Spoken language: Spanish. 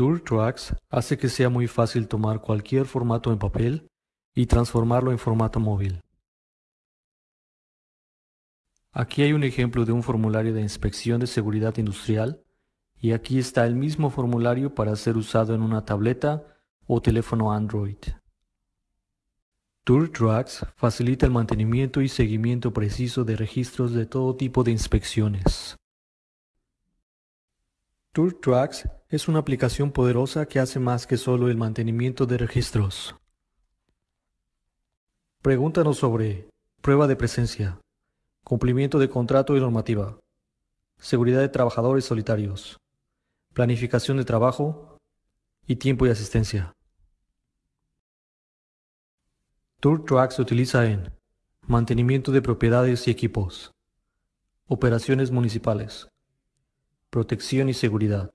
TourTrax hace que sea muy fácil tomar cualquier formato en papel y transformarlo en formato móvil. Aquí hay un ejemplo de un formulario de inspección de seguridad industrial y aquí está el mismo formulario para ser usado en una tableta o teléfono Android. TourTrax facilita el mantenimiento y seguimiento preciso de registros de todo tipo de inspecciones. TourTrax es una aplicación poderosa que hace más que solo el mantenimiento de registros. Pregúntanos sobre prueba de presencia, cumplimiento de contrato y normativa, seguridad de trabajadores solitarios, planificación de trabajo y tiempo y asistencia. TourTrack se utiliza en mantenimiento de propiedades y equipos, operaciones municipales, protección y seguridad,